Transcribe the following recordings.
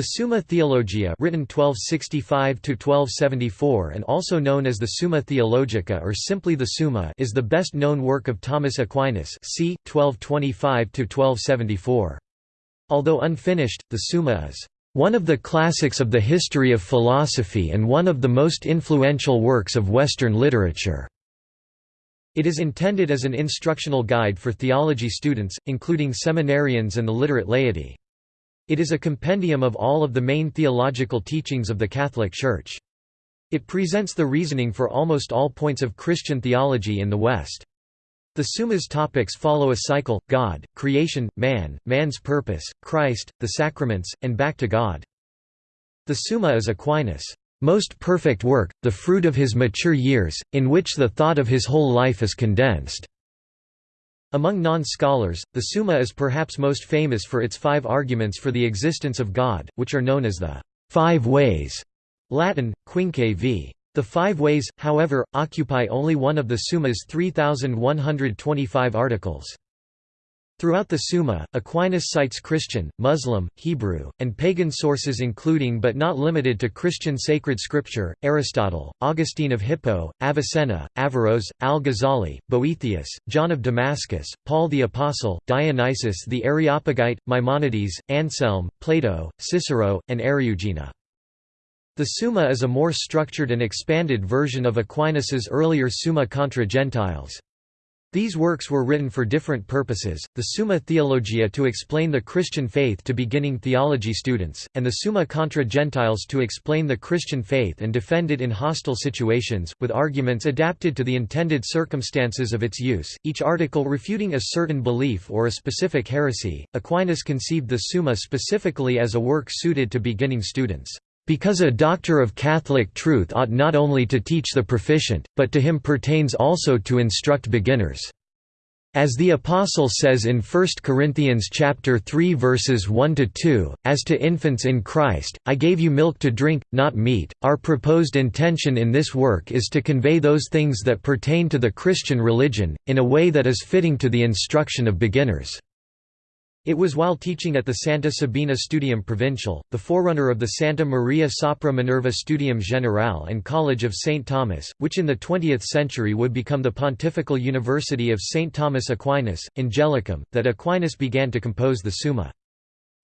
The Summa Theologiae written 1265–1274 and also known as the Summa Theologica or simply the Summa is the best known work of Thomas Aquinas c. 1225–1274. Although unfinished, the Summa is one of the classics of the history of philosophy and one of the most influential works of Western literature. It is intended as an instructional guide for theology students, including seminarians and the literate laity. It is a compendium of all of the main theological teachings of the Catholic Church. It presents the reasoning for almost all points of Christian theology in the West. The Summa's topics follow a cycle, God, creation, man, man's purpose, Christ, the sacraments, and back to God. The Summa is Aquinas' most perfect work, the fruit of his mature years, in which the thought of his whole life is condensed. Among non-scholars, the Summa is perhaps most famous for its five arguments for the existence of God, which are known as the Five Ways Latin, Quinque v. The five ways, however, occupy only one of the Summa's 3,125 articles. Throughout the Summa, Aquinas cites Christian, Muslim, Hebrew, and pagan sources including but not limited to Christian sacred scripture, Aristotle, Augustine of Hippo, Avicenna, Averroes, Al-Ghazali, Boethius, John of Damascus, Paul the Apostle, Dionysius the Areopagite, Maimonides, Anselm, Plato, Cicero, and Eriugena. The Summa is a more structured and expanded version of Aquinas's earlier Summa contra Gentiles. These works were written for different purposes, the Summa Theologiae to explain the Christian faith to beginning theology students, and the Summa contra Gentiles to explain the Christian faith and defend it in hostile situations, with arguments adapted to the intended circumstances of its use, each article refuting a certain belief or a specific heresy. Aquinas conceived the Summa specifically as a work suited to beginning students. Because a doctor of Catholic truth ought not only to teach the proficient, but to him pertains also to instruct beginners. As the apostle says in 1 Corinthians chapter 3 verses 1 to 2, as to infants in Christ, I gave you milk to drink, not meat. Our proposed intention in this work is to convey those things that pertain to the Christian religion in a way that is fitting to the instruction of beginners. It was while teaching at the Santa Sabina Studium Provincial, the forerunner of the Santa Maria sopra Minerva Studium Generale and College of St. Thomas, which in the 20th century would become the Pontifical University of St. Thomas Aquinas, Angelicum, that Aquinas began to compose the Summa.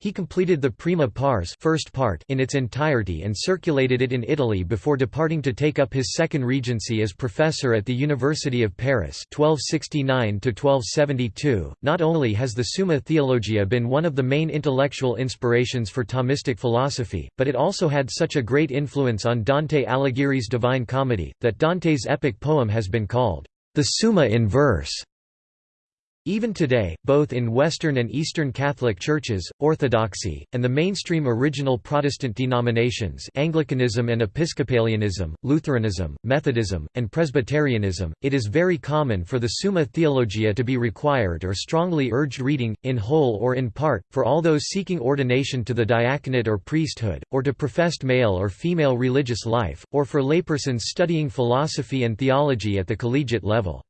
He completed the Prima Pars first part in its entirety and circulated it in Italy before departing to take up his second regency as professor at the University of Paris 1269 Not only has the Summa Theologiae been one of the main intellectual inspirations for Thomistic philosophy, but it also had such a great influence on Dante Alighieri's Divine Comedy, that Dante's epic poem has been called the Summa in verse. Even today, both in Western and Eastern Catholic churches, Orthodoxy, and the mainstream original Protestant denominations Anglicanism and Episcopalianism, Lutheranism, Methodism, and Presbyterianism, it is very common for the Summa Theologiae to be required or strongly urged reading, in whole or in part, for all those seeking ordination to the diaconate or priesthood, or to professed male or female religious life, or for laypersons studying philosophy and theology at the collegiate level.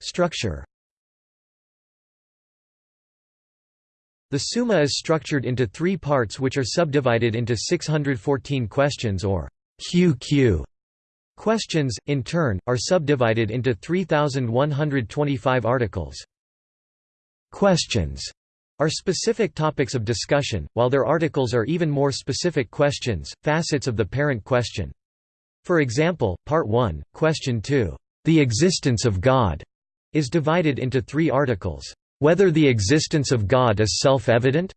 Structure The Summa is structured into three parts which are subdivided into 614 questions or QQ. Questions, in turn, are subdivided into 3,125 articles. Questions are specific topics of discussion, while their articles are even more specific questions, facets of the parent question. For example, Part 1, Question 2, the existence of God is divided into three articles. Whether the existence of God is self-evident?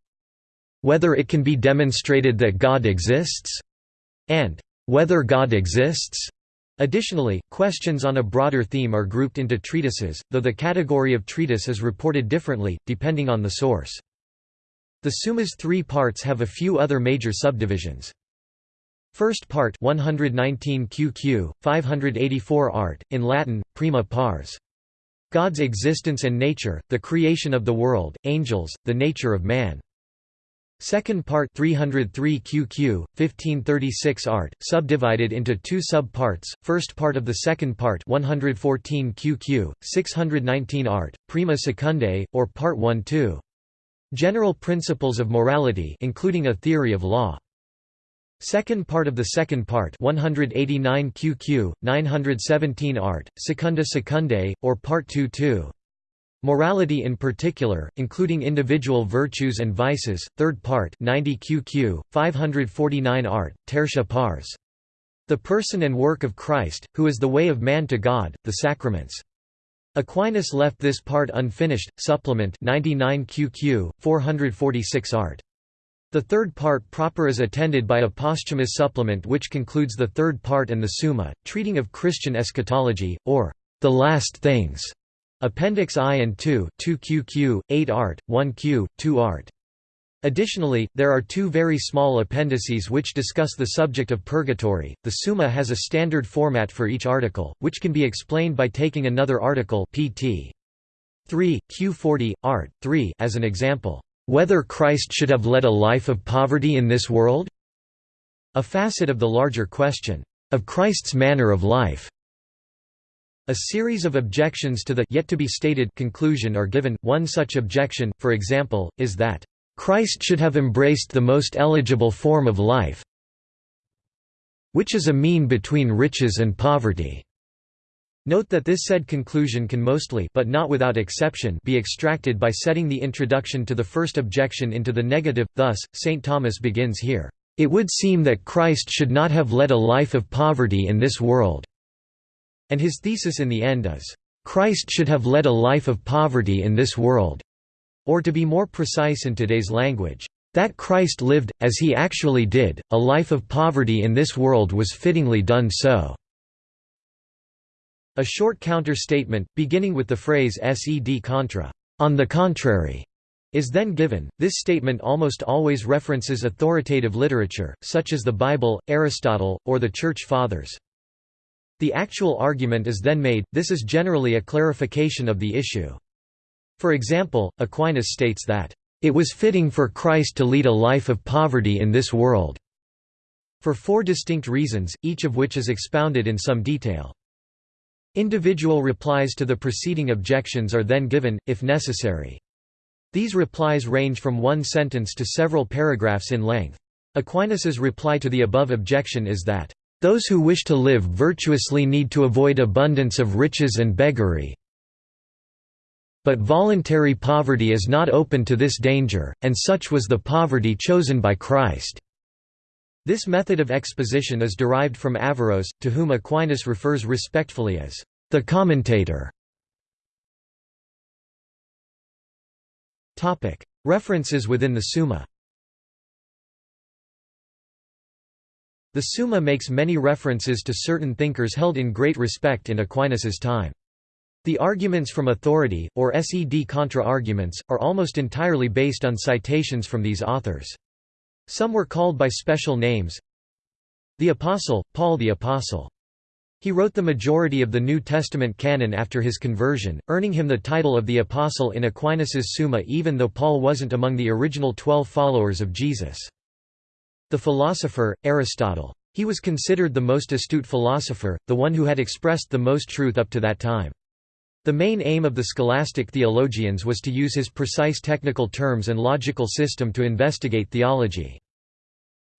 Whether it can be demonstrated that God exists? And whether God exists? Additionally, questions on a broader theme are grouped into treatises, though the category of treatise is reported differently, depending on the source. The Summa's three parts have a few other major subdivisions. First part 119 QQ, 584 art, in Latin, prima pars. God's existence and nature, the creation of the world, angels, the nature of man. Second part 303 QQ, 1536 art, subdivided into two sub-parts, first part of the second part 114 QQ, 619 art, prima secundae, or part 1-2. General principles of morality including a theory of law. Second part of the second part 189 QQ, 917 art, Secunda Secundae, or Part 2 2. Morality in particular, including individual virtues and vices, third part 90 QQ, 549 art, Tertia pars. The person and work of Christ, who is the way of man to God, the sacraments. Aquinas left this part unfinished, supplement 99 QQ, 446 art. The third part proper is attended by a posthumous supplement which concludes the third part and the Summa, treating of Christian eschatology, or the last things. Appendix I and II 2 QQ, 8 art, 1 Q, 2 art. Additionally, there are two very small appendices which discuss the subject of purgatory. The Summa has a standard format for each article, which can be explained by taking another article pt. 3, Q40, art. 3 as an example. Whether Christ should have led a life of poverty in this world? A facet of the larger question, of Christ's manner of life. A series of objections to the yet to be stated conclusion are given. One such objection, for example, is that Christ should have embraced the most eligible form of life, which is a mean between riches and poverty. Note that this said conclusion can mostly but not without exception be extracted by setting the introduction to the first objection into the negative, thus, St. Thomas begins here, "...it would seem that Christ should not have led a life of poverty in this world." And his thesis in the end is, "...Christ should have led a life of poverty in this world." Or to be more precise in today's language, "...that Christ lived, as he actually did, a life of poverty in this world was fittingly done so." A short counter-statement, beginning with the phrase sed contra, on the contrary, is then given. This statement almost always references authoritative literature, such as the Bible, Aristotle, or the Church Fathers. The actual argument is then made, this is generally a clarification of the issue. For example, Aquinas states that, "...it was fitting for Christ to lead a life of poverty in this world." For four distinct reasons, each of which is expounded in some detail. Individual replies to the preceding objections are then given, if necessary. These replies range from one sentence to several paragraphs in length. Aquinas's reply to the above objection is that, those who wish to live virtuously need to avoid abundance of riches and beggary. But voluntary poverty is not open to this danger, and such was the poverty chosen by Christ. This method of exposition is derived from Averroes, to whom Aquinas refers respectfully as the commentator. References within the Summa The Summa makes many references to certain thinkers held in great respect in Aquinas's time. The arguments from authority, or sed contra-arguments, are almost entirely based on citations from these authors. Some were called by special names The Apostle, Paul the Apostle. He wrote the majority of the New Testament canon after his conversion, earning him the title of the Apostle in Aquinas's Summa even though Paul wasn't among the original twelve followers of Jesus. The philosopher, Aristotle. He was considered the most astute philosopher, the one who had expressed the most truth up to that time. The main aim of the scholastic theologians was to use his precise technical terms and logical system to investigate theology.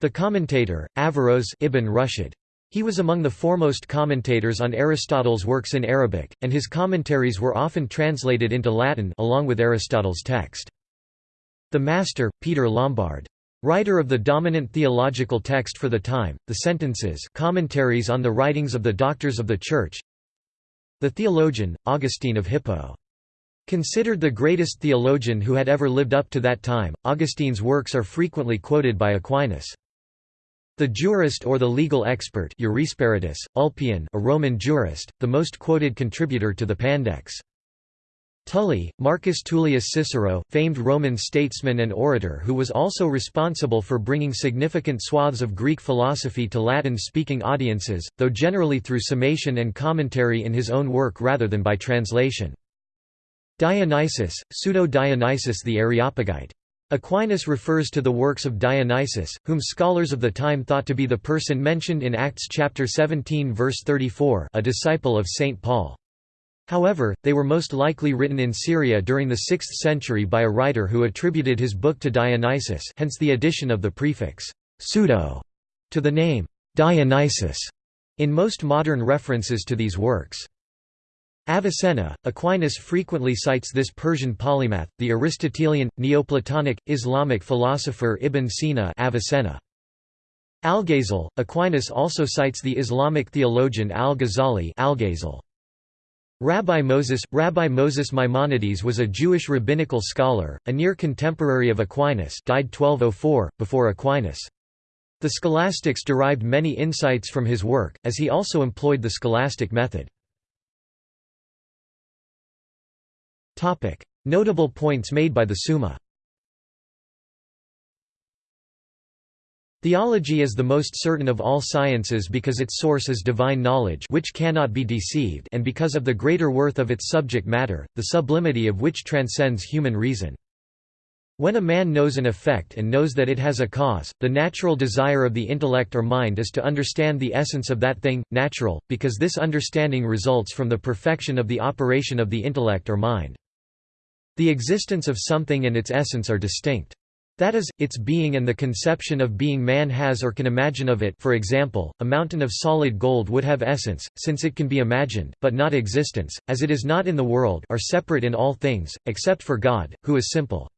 The commentator, Averroes Ibn Rushd. He was among the foremost commentators on Aristotle's works in Arabic, and his commentaries were often translated into Latin along with Aristotle's text. The master, Peter Lombard. Writer of the dominant theological text for the time, the Sentences commentaries on the writings of the Doctors of the Church The theologian, Augustine of Hippo. Considered the greatest theologian who had ever lived up to that time, Augustine's works are frequently quoted by Aquinas. The jurist or the legal expert Ulpian a Roman jurist, the most quoted contributor to the Pandects. Tully, Marcus Tullius Cicero, famed Roman statesman and orator who was also responsible for bringing significant swaths of Greek philosophy to Latin-speaking audiences, though generally through summation and commentary in his own work rather than by translation. Dionysius, Pseudo-Dionysius the Areopagite. Aquinas refers to the works of Dionysius, whom scholars of the time thought to be the person mentioned in Acts chapter 17 verse 34 a disciple of St. Paul. However, they were most likely written in Syria during the 6th century by a writer who attributed his book to Dionysius hence the addition of the prefix «pseudo» to the name «Dionysius» in most modern references to these works. Avicenna, Aquinas frequently cites this Persian polymath, the Aristotelian, Neoplatonic, Islamic philosopher Ibn Sina Avicenna. Algazel, Aquinas also cites the Islamic theologian Al-Ghazali Algazel. Rabbi Moses Rabbi Moses Maimonides was a Jewish rabbinical scholar, a near contemporary of Aquinas died 1204, before Aquinas. The scholastics derived many insights from his work, as he also employed the scholastic method. Notable points made by the Summa Theology is the most certain of all sciences because its source is divine knowledge which cannot be deceived and because of the greater worth of its subject matter, the sublimity of which transcends human reason. When a man knows an effect and knows that it has a cause, the natural desire of the intellect or mind is to understand the essence of that thing, natural, because this understanding results from the perfection of the operation of the intellect or mind. The existence of something and its essence are distinct. That is, its being and the conception of being man has or can imagine of it for example, a mountain of solid gold would have essence, since it can be imagined, but not existence, as it is not in the world are separate in all things, except for God, who is simple.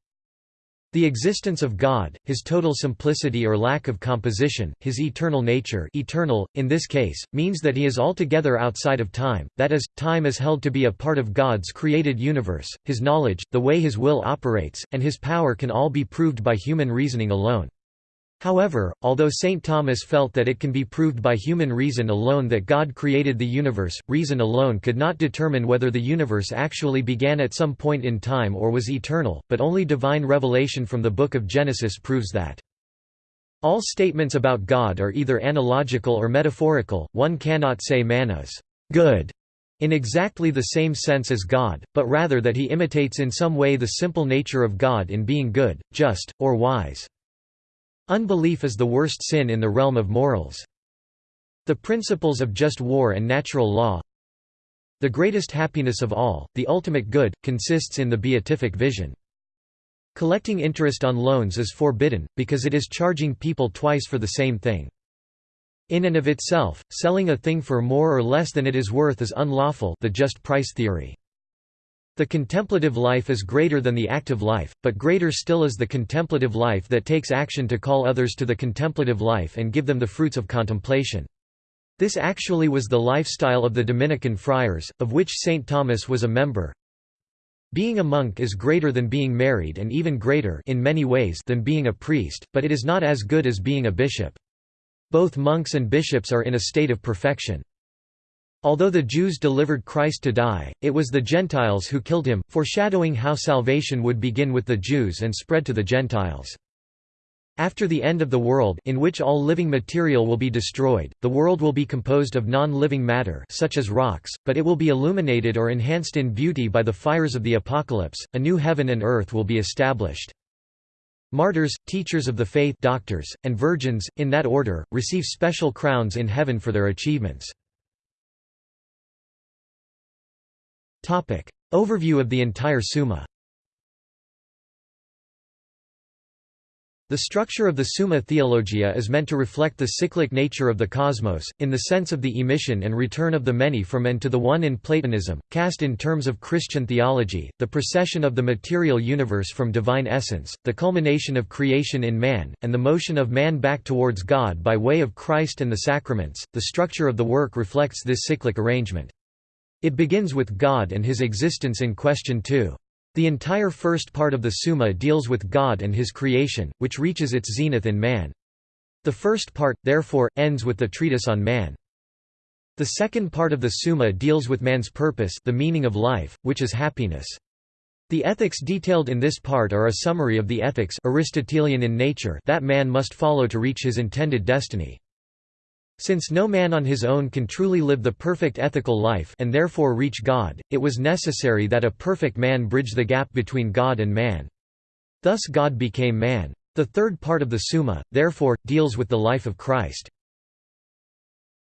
The existence of God, his total simplicity or lack of composition, his eternal nature eternal, in this case, means that he is altogether outside of time, that is, time is held to be a part of God's created universe, his knowledge, the way his will operates, and his power can all be proved by human reasoning alone. However, although St. Thomas felt that it can be proved by human reason alone that God created the universe, reason alone could not determine whether the universe actually began at some point in time or was eternal, but only divine revelation from the Book of Genesis proves that. All statements about God are either analogical or metaphorical, one cannot say man is good in exactly the same sense as God, but rather that he imitates in some way the simple nature of God in being good, just, or wise. Unbelief is the worst sin in the realm of morals. The principles of just war and natural law The greatest happiness of all, the ultimate good, consists in the beatific vision. Collecting interest on loans is forbidden, because it is charging people twice for the same thing. In and of itself, selling a thing for more or less than it is worth is unlawful the just price theory. The contemplative life is greater than the active life, but greater still is the contemplative life that takes action to call others to the contemplative life and give them the fruits of contemplation. This actually was the lifestyle of the Dominican friars, of which St. Thomas was a member. Being a monk is greater than being married and even greater in many ways than being a priest, but it is not as good as being a bishop. Both monks and bishops are in a state of perfection. Although the Jews delivered Christ to die, it was the Gentiles who killed him, foreshadowing how salvation would begin with the Jews and spread to the Gentiles. After the end of the world in which all living material will be destroyed, the world will be composed of non-living matter such as rocks, but it will be illuminated or enhanced in beauty by the fires of the apocalypse, a new heaven and earth will be established. Martyrs, teachers of the faith doctors, and virgins, in that order, receive special crowns in heaven for their achievements. Topic. Overview of the entire Summa The structure of the Summa Theologiae is meant to reflect the cyclic nature of the cosmos, in the sense of the emission and return of the many from and to the one in Platonism, cast in terms of Christian theology, the procession of the material universe from divine essence, the culmination of creation in man, and the motion of man back towards God by way of Christ and the sacraments. The structure of the work reflects this cyclic arrangement. It begins with God and his existence in question too. The entire first part of the Summa deals with God and his creation, which reaches its zenith in man. The first part, therefore, ends with the treatise on man. The second part of the Summa deals with man's purpose the meaning of life, which is happiness. The ethics detailed in this part are a summary of the ethics Aristotelian in nature that man must follow to reach his intended destiny. Since no man on his own can truly live the perfect ethical life and therefore reach God, it was necessary that a perfect man bridge the gap between God and man. Thus God became man. The third part of the Summa, therefore, deals with the life of Christ.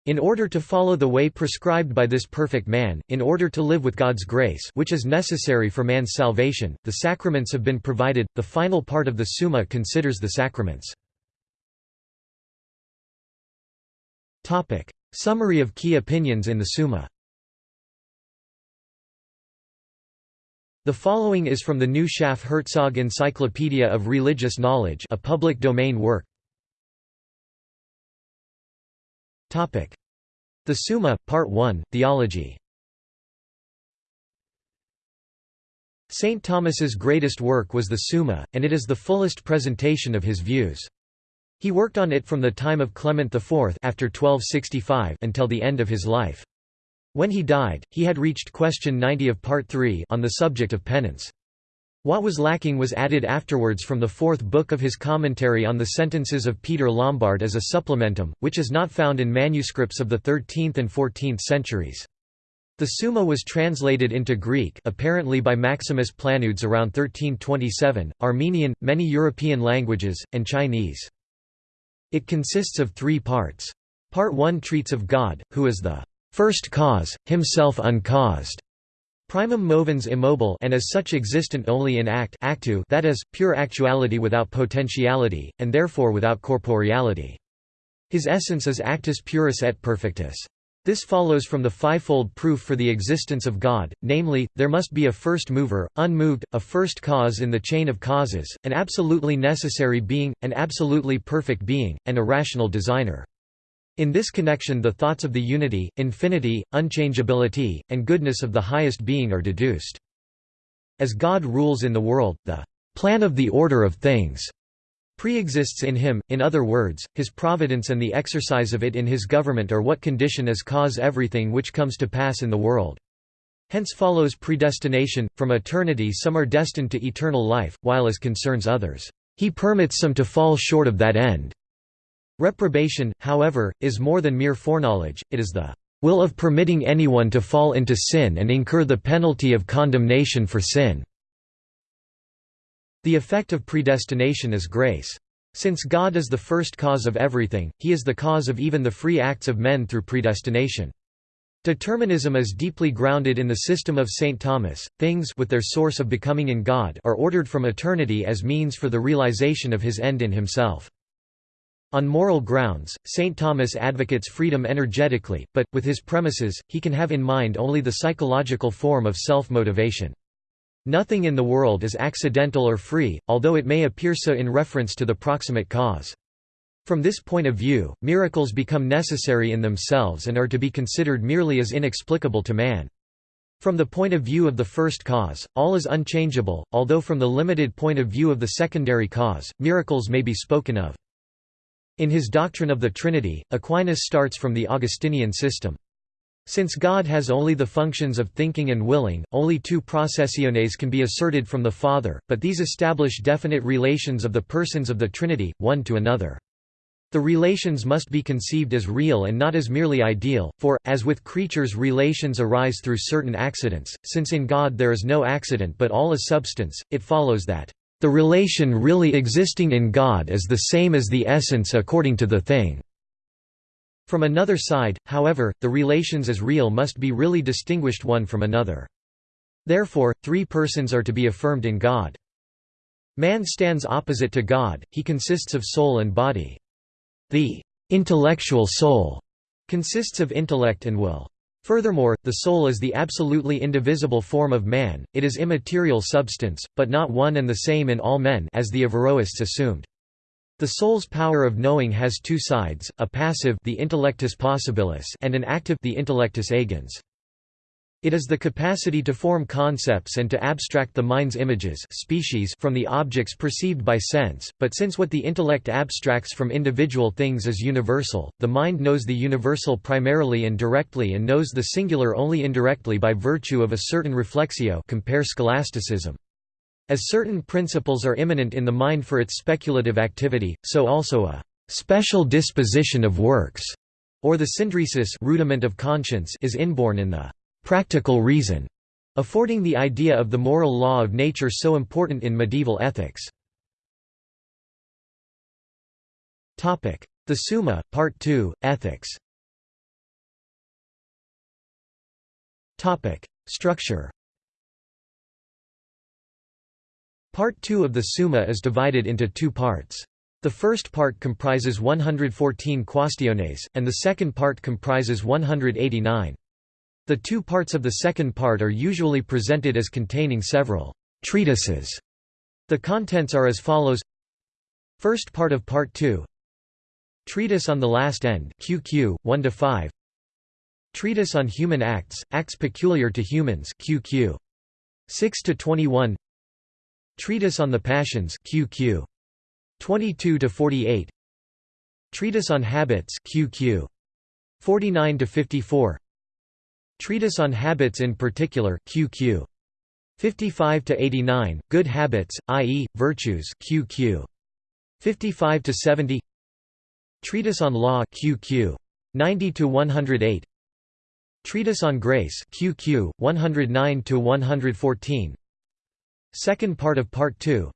In order to follow the way prescribed by this perfect man, in order to live with God's grace which is necessary for man's salvation, the sacraments have been provided. The final part of the Summa considers the sacraments. Topic: Summary of key opinions in the Summa. The following is from the New Schaff-Herzog Encyclopedia of Religious Knowledge, a public domain work. Topic: The Summa, Part 1, Theology. St. Thomas's greatest work was the Summa, and it is the fullest presentation of his views. He worked on it from the time of Clement IV after 1265 until the end of his life. When he died, he had reached question 90 of Part 3 on the subject of penance. What was lacking was added afterwards from the fourth book of his commentary on the sentences of Peter Lombard as a supplementum, which is not found in manuscripts of the 13th and 14th centuries. The Summa was translated into Greek apparently by Maximus Planudes around 1327, Armenian, many European languages, and Chinese. It consists of three parts. Part 1 treats of God, who is the first cause, himself uncaused, Primum movens immobile and as such existent only in act actu that is, pure actuality without potentiality, and therefore without corporeality. His essence is actus purus et perfectus. This follows from the fivefold proof for the existence of God, namely, there must be a first mover, unmoved, a first cause in the chain of causes, an absolutely necessary being, an absolutely perfect being, and a rational designer. In this connection the thoughts of the unity, infinity, unchangeability, and goodness of the highest being are deduced. As God rules in the world, the plan of the order of things pre-exists in him, in other words, his providence and the exercise of it in his government are what condition as cause everything which comes to pass in the world. Hence follows predestination, from eternity some are destined to eternal life, while as concerns others, he permits some to fall short of that end. Reprobation, however, is more than mere foreknowledge, it is the will of permitting anyone to fall into sin and incur the penalty of condemnation for sin. The effect of predestination is grace. Since God is the first cause of everything, he is the cause of even the free acts of men through predestination. Determinism is deeply grounded in the system of St. Thomas. Things with their source of becoming in God are ordered from eternity as means for the realization of his end in himself. On moral grounds, St. Thomas advocates freedom energetically, but, with his premises, he can have in mind only the psychological form of self-motivation. Nothing in the world is accidental or free, although it may appear so in reference to the proximate cause. From this point of view, miracles become necessary in themselves and are to be considered merely as inexplicable to man. From the point of view of the first cause, all is unchangeable, although from the limited point of view of the secondary cause, miracles may be spoken of. In his doctrine of the Trinity, Aquinas starts from the Augustinian system. Since God has only the functions of thinking and willing, only two processiones can be asserted from the Father, but these establish definite relations of the persons of the Trinity, one to another. The relations must be conceived as real and not as merely ideal, for, as with creatures relations arise through certain accidents, since in God there is no accident but all is substance, it follows that the relation really existing in God is the same as the essence according to the thing. From another side, however, the relations as real must be really distinguished one from another. Therefore, three persons are to be affirmed in God. Man stands opposite to God, he consists of soul and body. The intellectual soul consists of intellect and will. Furthermore, the soul is the absolutely indivisible form of man, it is immaterial substance, but not one and the same in all men as the Averroists assumed. The soul's power of knowing has two sides, a passive the intellectus possibilis and an active the intellectus agens. It is the capacity to form concepts and to abstract the mind's images species from the objects perceived by sense, but since what the intellect abstracts from individual things is universal, the mind knows the universal primarily and directly and knows the singular only indirectly by virtue of a certain reflexio compare scholasticism. As certain principles are immanent in the mind for its speculative activity, so also a special disposition of works, or the synderesis rudiment of conscience is inborn in the practical reason, affording the idea of the moral law of nature so important in medieval ethics. The Summa, Part 2, Ethics Structure Part 2 of the Summa is divided into two parts. The first part comprises 114 quaestiones, and the second part comprises 189. The two parts of the second part are usually presented as containing several treatises. The contents are as follows First part of Part 2 Treatise on the Last End QQ, 1 5 Treatise on Human Acts, Acts Peculiar to Humans QQ 6 21 Treatise on the Passions QQ 22 to 48 Treatise on Habits QQ 49 to 54 Treatise on Habits in particular QQ 55 to 89 Good Habits i.e. virtues QQ 55 to 70 Treatise on Law QQ 90 to 108 Treatise on Grace QQ 109 to 114 Second part of Part 2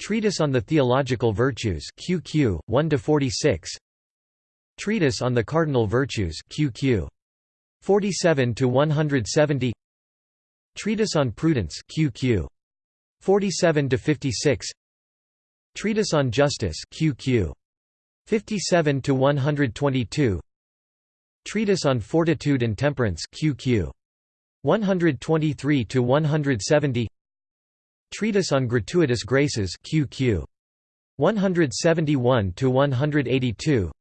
Treatise on the Theological Virtues QQ 1 to 46 Treatise on the Cardinal Virtues QQ 47 to 170 Treatise on Prudence QQ 47 to 56 Treatise on Justice QQ 57 to 122 Treatise on Fortitude and Temperance QQ 123 to 170 Treatise on Gratuitous Graces QQ 171 to 182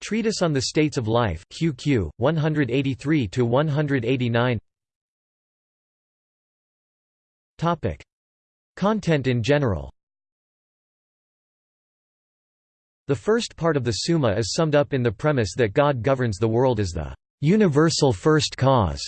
Treatise on the States of Life QQ 183 to 189 Topic. Content in general. The first part of the Summa is summed up in the premise that God governs the world as the universal first cause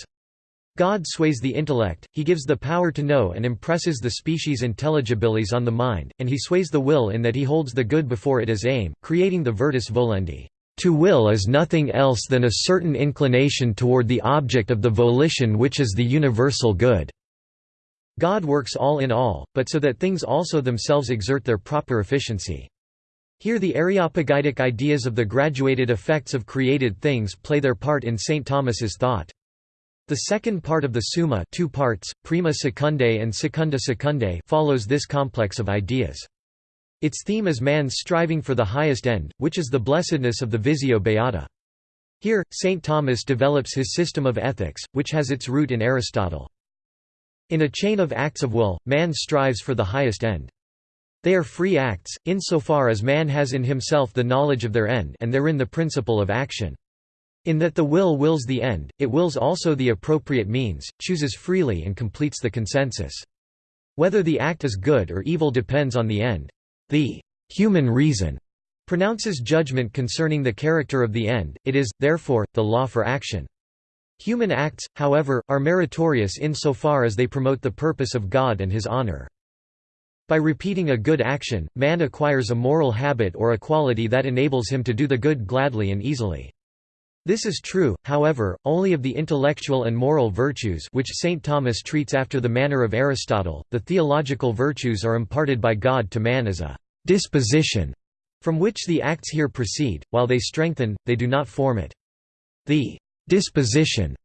God sways the intellect, he gives the power to know and impresses the species intelligibilis on the mind, and he sways the will in that he holds the good before it as aim, creating the virtus volendi. To will is nothing else than a certain inclination toward the object of the volition which is the universal good. God works all in all, but so that things also themselves exert their proper efficiency. Here the Areopagitic ideas of the graduated effects of created things play their part in St. Thomas's thought. The second part of the Summa two parts, Prima Secundae and Secunda Secundae follows this complex of ideas. Its theme is man's striving for the highest end, which is the blessedness of the Visio Beata. Here, St. Thomas develops his system of ethics, which has its root in Aristotle. In a chain of acts of will, man strives for the highest end. They are free acts, insofar as man has in himself the knowledge of their end and therein the principle of action. In that the will wills the end, it wills also the appropriate means, chooses freely and completes the consensus. Whether the act is good or evil depends on the end. The human reason pronounces judgment concerning the character of the end, it is, therefore, the law for action. Human acts, however, are meritorious insofar as they promote the purpose of God and his honor. By repeating a good action, man acquires a moral habit or a quality that enables him to do the good gladly and easily. This is true, however, only of the intellectual and moral virtues which St. Thomas treats after the manner of Aristotle. The theological virtues are imparted by God to man as a disposition from which the acts here proceed, while they strengthen, they do not form it. The disposition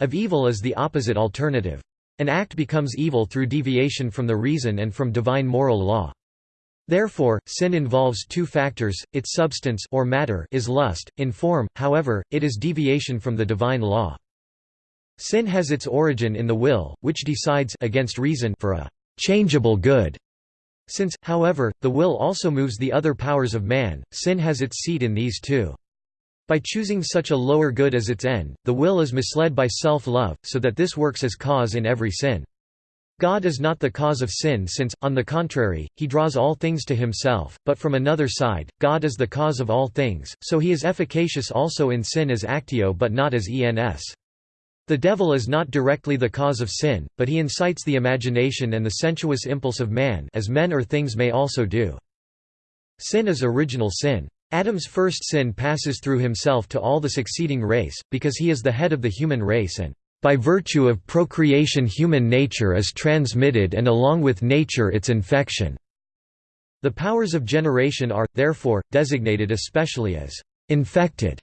of evil is the opposite alternative. An act becomes evil through deviation from the reason and from divine moral law. Therefore, sin involves two factors, its substance or matter is lust, in form, however, it is deviation from the divine law. Sin has its origin in the will, which decides against reason for a changeable good. Since, however, the will also moves the other powers of man, sin has its seat in these too. By choosing such a lower good as its end, the will is misled by self-love, so that this works as cause in every sin. God is not the cause of sin since, on the contrary, he draws all things to himself, but from another side, God is the cause of all things, so he is efficacious also in sin as actio but not as ens. The devil is not directly the cause of sin, but he incites the imagination and the sensuous impulse of man as men or things may also do. Sin is original sin. Adam's first sin passes through himself to all the succeeding race, because he is the head of the human race and by virtue of procreation human nature is transmitted and along with nature its infection. The powers of generation are, therefore, designated especially as infected.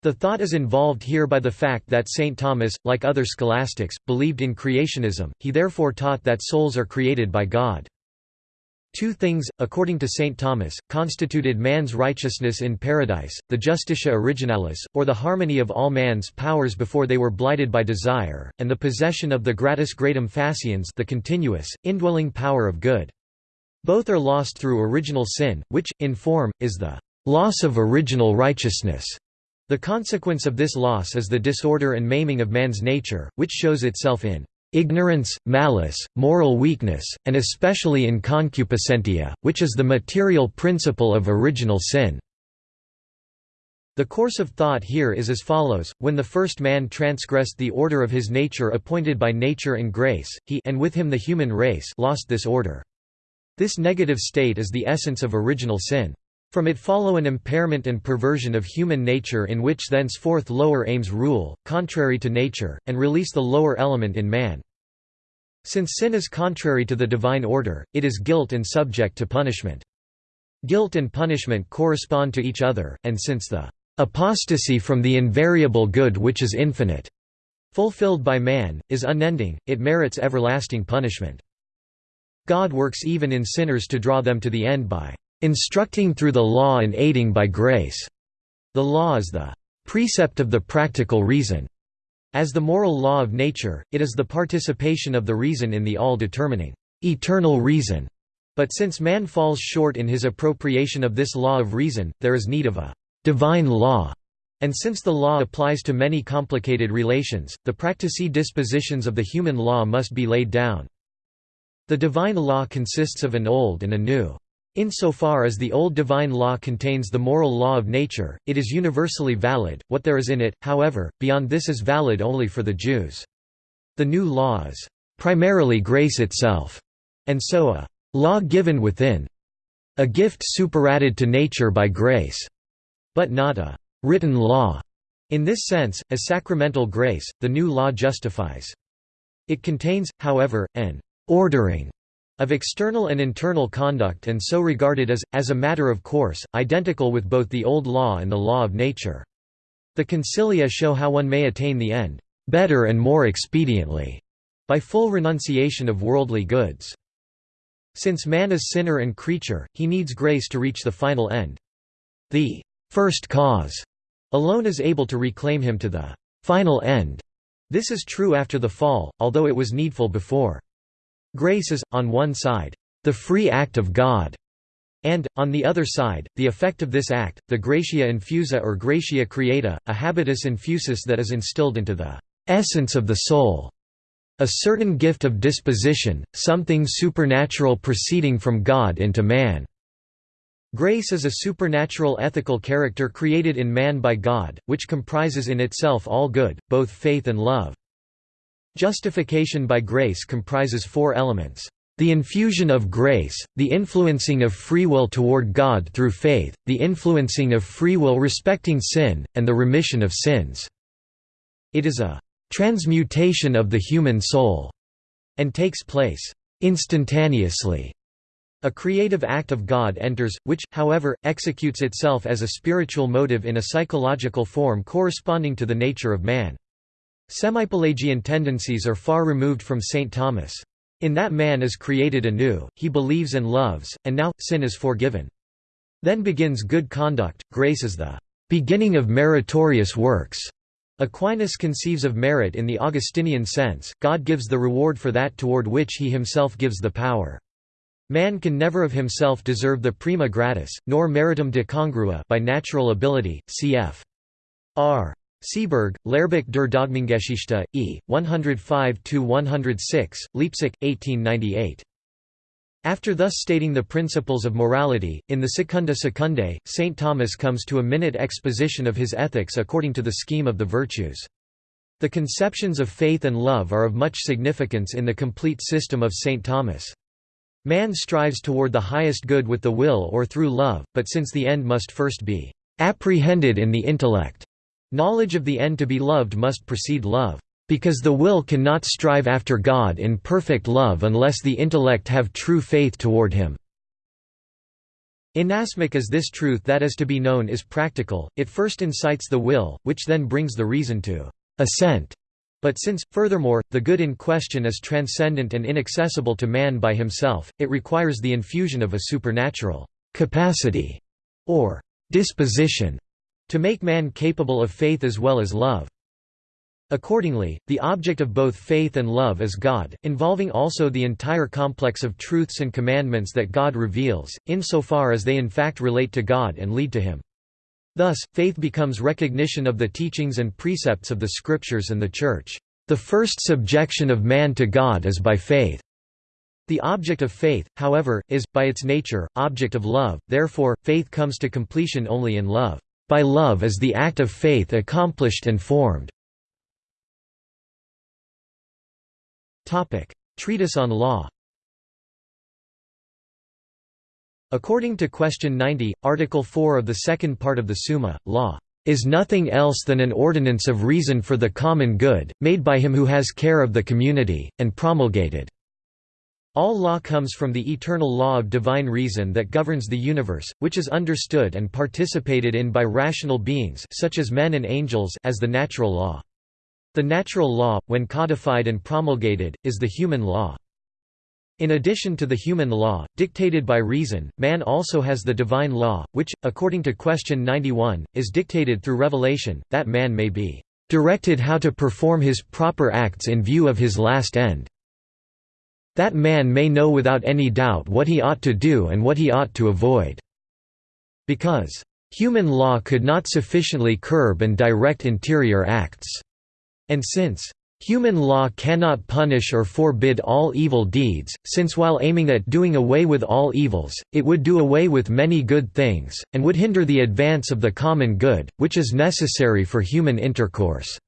The thought is involved here by the fact that St. Thomas, like other scholastics, believed in creationism, he therefore taught that souls are created by God. Two things, according to St. Thomas, constituted man's righteousness in paradise, the justitia originalis, or the harmony of all man's powers before they were blighted by desire, and the possession of the gratia gratum faciens the continuous, indwelling power of good. Both are lost through original sin, which, in form, is the loss of original righteousness. The consequence of this loss is the disorder and maiming of man's nature, which shows itself in ignorance, malice, moral weakness, and especially in concupiscentia, which is the material principle of original sin. The course of thought here is as follows, when the first man transgressed the order of his nature appointed by nature and grace, he and with him the human race lost this order. This negative state is the essence of original sin. From it follow an impairment and perversion of human nature in which thenceforth lower aims rule, contrary to nature, and release the lower element in man. Since sin is contrary to the divine order, it is guilt and subject to punishment. Guilt and punishment correspond to each other, and since the apostasy from the invariable good which is infinite, fulfilled by man, is unending, it merits everlasting punishment. God works even in sinners to draw them to the end by instructing through the law and aiding by grace. The law is the precept of the practical reason. As the moral law of nature, it is the participation of the reason in the all-determining, eternal reason. But since man falls short in his appropriation of this law of reason, there is need of a divine law. And since the law applies to many complicated relations, the practici dispositions of the human law must be laid down. The divine law consists of an old and a new. Insofar as the old divine law contains the moral law of nature, it is universally valid, what there is in it, however, beyond this is valid only for the Jews. The new law is primarily grace itself, and so a law given within, a gift superadded to nature by grace, but not a written law. In this sense, as sacramental grace, the new law justifies. It contains, however, an ordering of external and internal conduct and so regarded as, as a matter of course, identical with both the old law and the law of nature. The concilia show how one may attain the end, better and more expediently, by full renunciation of worldly goods. Since man is sinner and creature, he needs grace to reach the final end. The first cause alone is able to reclaim him to the final end. This is true after the fall, although it was needful before. Grace is, on one side, the free act of God, and, on the other side, the effect of this act, the gratia infusa or gratia creata, a habitus infusus that is instilled into the essence of the soul. A certain gift of disposition, something supernatural proceeding from God into man. Grace is a supernatural ethical character created in man by God, which comprises in itself all good, both faith and love. Justification by grace comprises four elements. The infusion of grace, the influencing of free will toward God through faith, the influencing of free will respecting sin, and the remission of sins. It is a transmutation of the human soul, and takes place instantaneously. A creative act of God enters, which, however, executes itself as a spiritual motive in a psychological form corresponding to the nature of man. Semipelagian tendencies are far removed from St. Thomas. In that man is created anew, he believes and loves, and now, sin is forgiven. Then begins good conduct, grace is the beginning of meritorious works. Aquinas conceives of merit in the Augustinian sense, God gives the reward for that toward which he himself gives the power. Man can never of himself deserve the prima gratia, nor meritum de congruo by natural ability, cf. R. Seeberg, Lehrbuch der Dogmengeschichte, E. 105–106, Leipzig, 1898. After thus stating the principles of morality, in the Secunda Secundae, St. Thomas comes to a minute exposition of his ethics according to the scheme of the virtues. The conceptions of faith and love are of much significance in the complete system of St. Thomas. Man strives toward the highest good with the will or through love, but since the end must first be apprehended in the intellect, Knowledge of the end to be loved must precede love. Because the will cannot strive after God in perfect love unless the intellect have true faith toward him. Inasmuch as this truth that is to be known is practical, it first incites the will, which then brings the reason to assent. But since, furthermore, the good in question is transcendent and inaccessible to man by himself, it requires the infusion of a supernatural capacity or disposition to make man capable of faith as well as love. Accordingly, the object of both faith and love is God, involving also the entire complex of truths and commandments that God reveals, insofar as they in fact relate to God and lead to Him. Thus, faith becomes recognition of the teachings and precepts of the Scriptures and the Church. The first subjection of man to God is by faith. The object of faith, however, is, by its nature, object of love, therefore, faith comes to completion only in love. By love is the act of faith accomplished and formed. Treatise on law According to Question 90, Article 4 of the second part of the Summa, law is nothing else than an ordinance of reason for the common good, made by him who has care of the community, and promulgated. All law comes from the eternal law of divine reason that governs the universe, which is understood and participated in by rational beings such as men and angels as the natural law. The natural law, when codified and promulgated, is the human law. In addition to the human law, dictated by reason, man also has the divine law, which, according to question 91, is dictated through revelation, that man may be directed how to perform his proper acts in view of his last end. That man may know without any doubt what he ought to do and what he ought to avoid. Because human law could not sufficiently curb and direct interior acts. And since Human law cannot punish or forbid all evil deeds, since while aiming at doing away with all evils, it would do away with many good things, and would hinder the advance of the common good, which is necessary for human intercourse.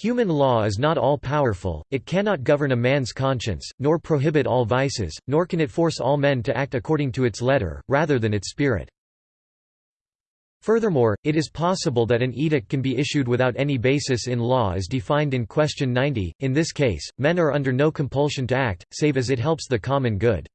Human law is not all-powerful, it cannot govern a man's conscience, nor prohibit all vices, nor can it force all men to act according to its letter, rather than its spirit. Furthermore, it is possible that an edict can be issued without any basis in law as defined in Question 90. In this case, men are under no compulsion to act, save as it helps the common good.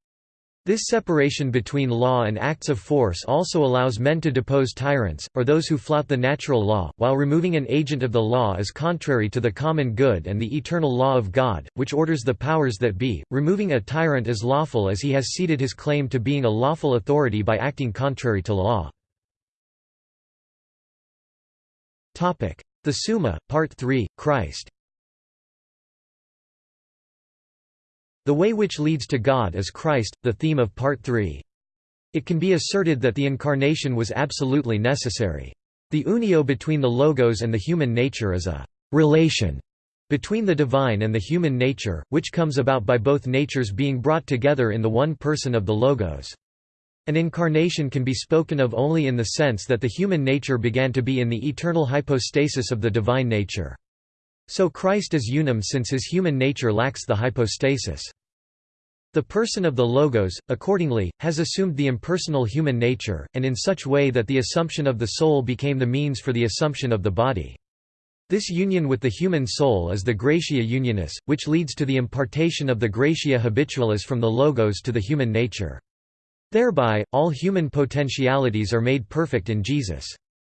This separation between law and acts of force also allows men to depose tyrants, or those who flout the natural law, while removing an agent of the law is contrary to the common good and the eternal law of God, which orders the powers that be. Removing a tyrant is lawful as he has ceded his claim to being a lawful authority by acting contrary to law. The Summa, Part 3, Christ The way which leads to God is Christ, the theme of Part 3. It can be asserted that the Incarnation was absolutely necessary. The unio between the Logos and the human nature is a «relation» between the divine and the human nature, which comes about by both natures being brought together in the one person of the Logos. An incarnation can be spoken of only in the sense that the human nature began to be in the eternal hypostasis of the divine nature. So Christ is unum since his human nature lacks the hypostasis. The person of the Logos, accordingly, has assumed the impersonal human nature, and in such way that the assumption of the soul became the means for the assumption of the body. This union with the human soul is the gratia unionis, which leads to the impartation of the gratia habitualis from the Logos to the human nature. Thereby, all human potentialities are made perfect in Jesus.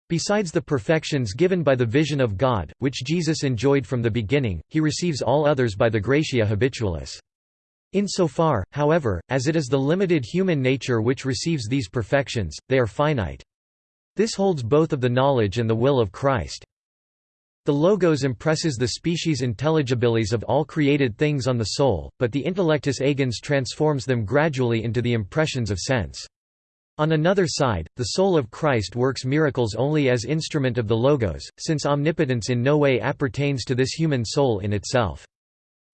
Besides the perfections given by the vision of God, which Jesus enjoyed from the beginning, he receives all others by the gratia habitualis. Insofar, however, as it is the limited human nature which receives these perfections, they are finite. This holds both of the knowledge and the will of Christ. The Logos impresses the species intelligibilis of all created things on the soul, but the intellectus agens transforms them gradually into the impressions of sense. On another side, the soul of Christ works miracles only as instrument of the Logos, since omnipotence in no way appertains to this human soul in itself.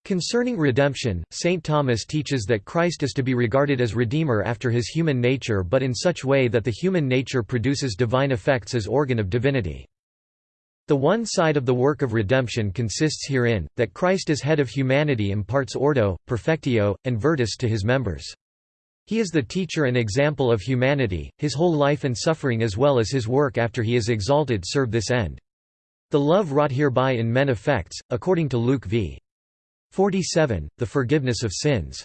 Concerning redemption, St. Thomas teaches that Christ is to be regarded as Redeemer after his human nature but in such way that the human nature produces divine effects as organ of divinity. The one side of the work of redemption consists herein, that Christ as head of humanity imparts ordo, perfectio, and virtus to his members. He is the teacher and example of humanity, his whole life and suffering as well as his work after he is exalted serve this end. The love wrought hereby in men effects, according to Luke v. 47, the forgiveness of sins.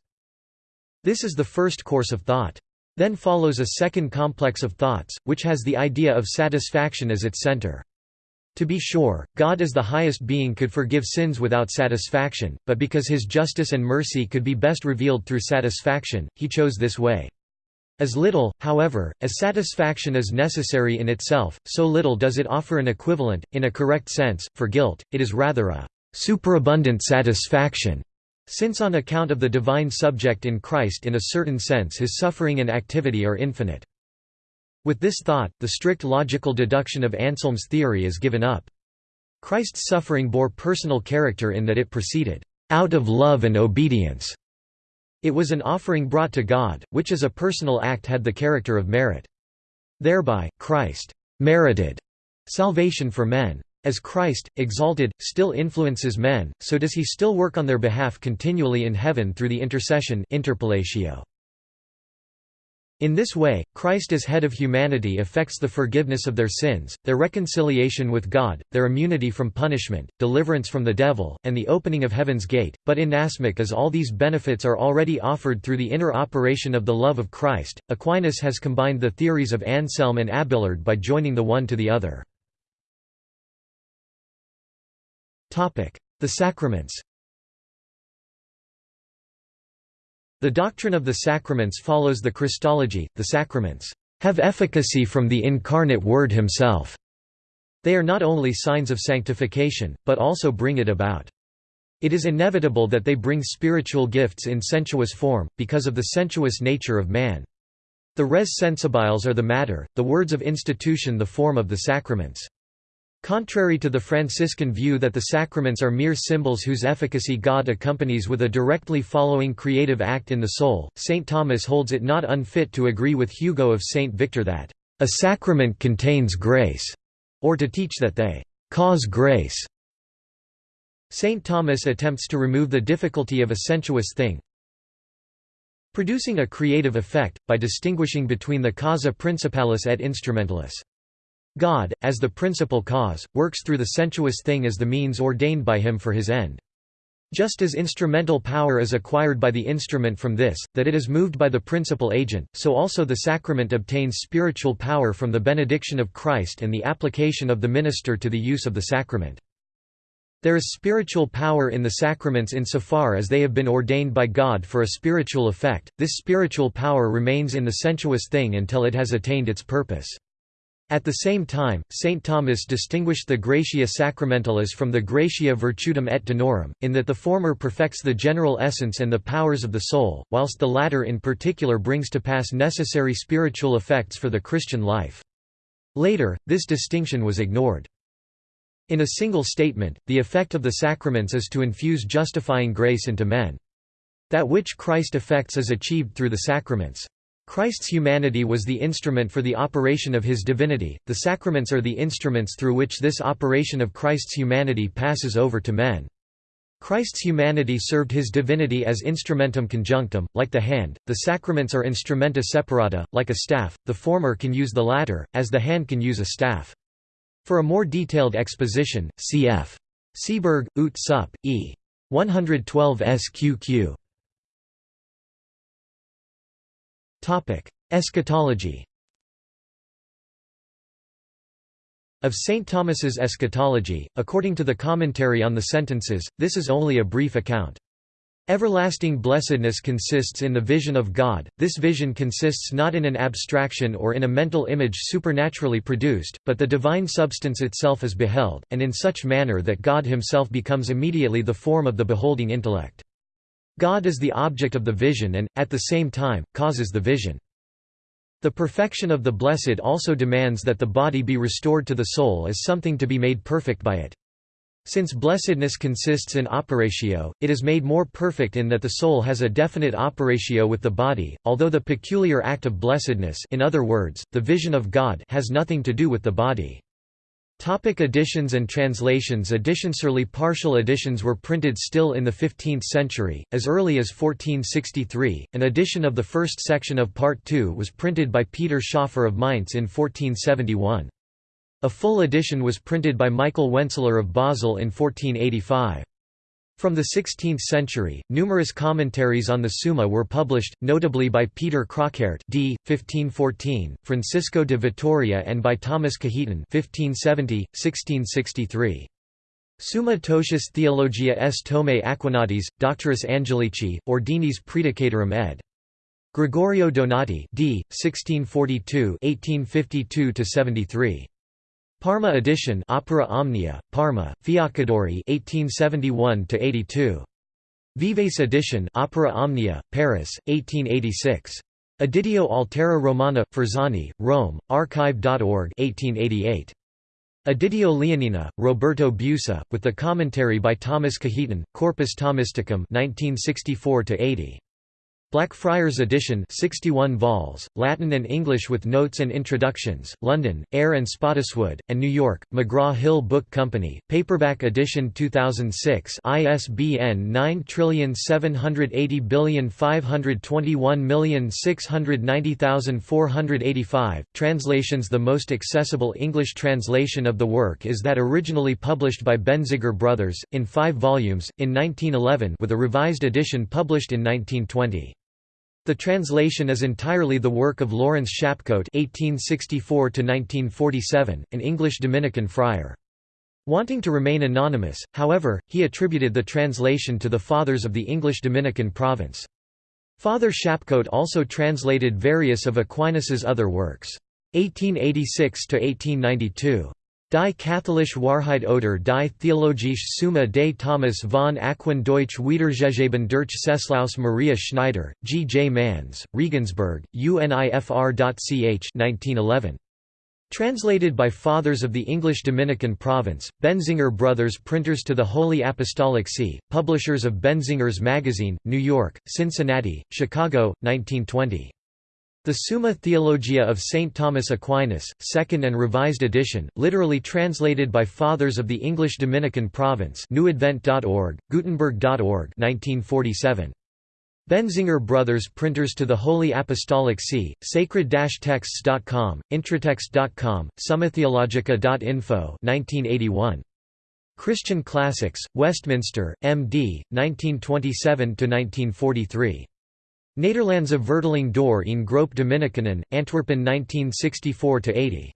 This is the first course of thought. Then follows a second complex of thoughts, which has the idea of satisfaction as its center. To be sure, God as the highest being could forgive sins without satisfaction, but because his justice and mercy could be best revealed through satisfaction, he chose this way. As little, however, as satisfaction is necessary in itself, so little does it offer an equivalent, in a correct sense, for guilt, it is rather a superabundant satisfaction. Since on account of the divine subject in Christ in a certain sense his suffering and activity are infinite. With this thought, the strict logical deduction of Anselm's theory is given up. Christ's suffering bore personal character in that it proceeded, "...out of love and obedience." It was an offering brought to God, which as a personal act had the character of merit. Thereby, Christ "...merited," salvation for men. As Christ, exalted, still influences men, so does he still work on their behalf continually in heaven through the intercession interpellatio. In this way, Christ as head of humanity effects the forgiveness of their sins, their reconciliation with God, their immunity from punishment, deliverance from the devil, and the opening of heaven's gate, but inasmuch as all these benefits are already offered through the inner operation of the love of Christ, Aquinas has combined the theories of Anselm and Abelard by joining the one to the other. The sacraments The doctrine of the sacraments follows the Christology, the sacraments have efficacy from the incarnate Word himself. They are not only signs of sanctification, but also bring it about. It is inevitable that they bring spiritual gifts in sensuous form, because of the sensuous nature of man. The res sensibiles are the matter, the words of institution the form of the sacraments. Contrary to the Franciscan view that the sacraments are mere symbols whose efficacy God accompanies with a directly following creative act in the soul, St. Thomas holds it not unfit to agree with Hugo of St. Victor that, "...a sacrament contains grace", or to teach that they "...cause grace". St. Thomas attempts to remove the difficulty of a sensuous thing, producing a creative effect, by distinguishing between the causa principalis et instrumentalis. God, as the principal cause, works through the sensuous thing as the means ordained by him for his end. Just as instrumental power is acquired by the instrument from this, that it is moved by the principal agent, so also the sacrament obtains spiritual power from the benediction of Christ and the application of the minister to the use of the sacrament. There is spiritual power in the sacraments insofar as they have been ordained by God for a spiritual effect, this spiritual power remains in the sensuous thing until it has attained its purpose. At the same time, St. Thomas distinguished the gratia sacramentalis from the gratia virtutum et donorum, in that the former perfects the general essence and the powers of the soul, whilst the latter in particular brings to pass necessary spiritual effects for the Christian life. Later, this distinction was ignored. In a single statement, the effect of the sacraments is to infuse justifying grace into men. That which Christ effects is achieved through the sacraments. Christ's humanity was the instrument for the operation of his divinity, the sacraments are the instruments through which this operation of Christ's humanity passes over to men. Christ's humanity served his divinity as instrumentum conjunctum, like the hand, the sacraments are instrumenta separata, like a staff, the former can use the latter, as the hand can use a staff. For a more detailed exposition, cf. Seeberg, Ut Sup. E. 112 SQQ. Eschatology Of St. Thomas's eschatology, according to the commentary on the sentences, this is only a brief account. Everlasting blessedness consists in the vision of God, this vision consists not in an abstraction or in a mental image supernaturally produced, but the divine substance itself is beheld, and in such manner that God himself becomes immediately the form of the beholding intellect. God is the object of the vision and, at the same time, causes the vision. The perfection of the blessed also demands that the body be restored to the soul as something to be made perfect by it. Since blessedness consists in operatio, it is made more perfect in that the soul has a definite operatio with the body, although the peculiar act of blessedness in other words, the vision of God has nothing to do with the body. Topic editions and translations Editionsurely partial editions were printed still in the 15th century, as early as 1463. An edition of the first section of Part II was printed by Peter Schoeffer of Mainz in 1471. A full edition was printed by Michael Wenssler of Basel in 1485. From the 16th century, numerous commentaries on the Summa were published, notably by Peter Crockaert d. 1514, Francisco de Vitoria and by Thomas Cajetan 1570, 1663. Summa Totius Theologia S. Tome Aquinatis, Doctoris Angelici, Ordinis Predicatorum ed. Gregorio Donati d. 1642 1852 Parma edition Opera Omnia, Parma, Fiaccadori 1871–82. Vives edition Opera Omnia, Paris, 1886. Editio Altera Romana, Forzani, Rome, archive.org 1888. Editio Leonina, Roberto Busa, with the commentary by Thomas Cajetan, Corpus Thomisticum 1964–80. Blackfriars edition 61 vols, Latin and English with notes and introductions, London, Eyre and Spottiswoode, and New York, McGraw-Hill Book Company, paperback edition 2006 ISBN 9780521690485, translations The most accessible English translation of the work is that originally published by Benziger Brothers, in five volumes, in 1911 with a revised edition published in 1920. The translation is entirely the work of Lawrence Shapcote (1864–1947), an English Dominican friar. Wanting to remain anonymous, however, he attributed the translation to the fathers of the English Dominican province. Father Shapcote also translated various of Aquinas's other works. 1886–1892. Die katholische Wahrheit oder die theologische Summe des Thomas von Aquin Deutsch Wiedergegeben durch Ceslaus Maria Schneider, G. J. Manz, Regensburg, UNIFR.ch 1911. Translated by Fathers of the English Dominican Province, Benziger Brothers Printers to the Holy Apostolic See, publishers of Benziger's Magazine, New York, Cincinnati, Chicago, 1920. The Summa Theologia of St. Thomas Aquinas, 2nd and revised edition, literally translated by Fathers of the English Dominican Province newadvent.org, gutenberg.org 1947. Benziger Brothers Printers to the Holy Apostolic See, sacred-texts.com, intratext.com, summatheologica.info 1981. Christian Classics, Westminster, M.D., 1927–1943. Nederlandse vertaling door in Groep Dominikanen, Antwerpen 1964–80.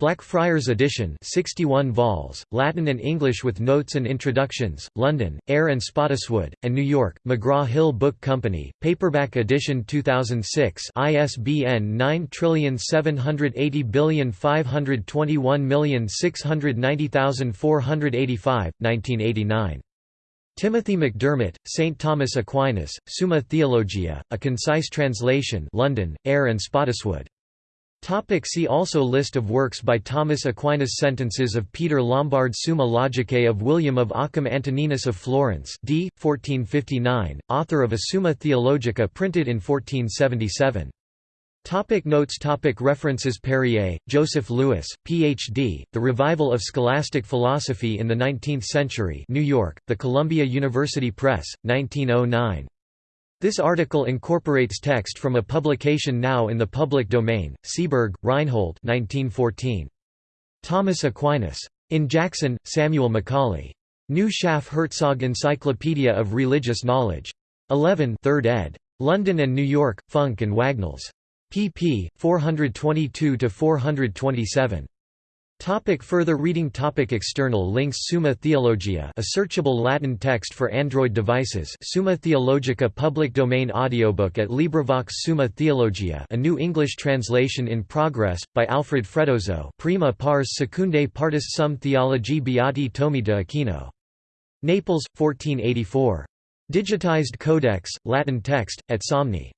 Blackfriars edition 61 vols, Latin and English with notes and introductions, London, Eyre and Spottiswoode, and New York, McGraw-Hill Book Company, paperback edition 2006 ISBN 9780521690485, 1989. Timothy McDermott, St. Thomas Aquinas, Summa Theologia, a concise translation London, Eyre and Spottiswoode. Topic see also List of works by Thomas Aquinas Sentences of Peter Lombard Summa Logicae of William of Ockham Antoninus of Florence d. 1459, author of a Summa Theologica printed in 1477. Topic notes topic References Perrier, Joseph Louis, Ph.D., The Revival of Scholastic Philosophy in the Nineteenth Century New York, The Columbia University Press, 1909. This article incorporates text from a publication now in the public domain, Seeberg, Reinhold 1914. Thomas Aquinas. In Jackson, Samuel Macaulay. New Schaff Herzog Encyclopedia of Religious Knowledge. 11 3rd ed. London and New York, Funk and Wagnalls pp. 422–427. Topic further reading topic External links Summa Theologia a searchable Latin text for Android devices Summa Theologica public domain audiobook at LibriVox Summa Theologia a new English translation in progress, by Alfred Freddoso prima pars secundae partis sum theologiae beati Tomi de Aquino. Naples, 1484. Digitized Codex, Latin text, at Somni.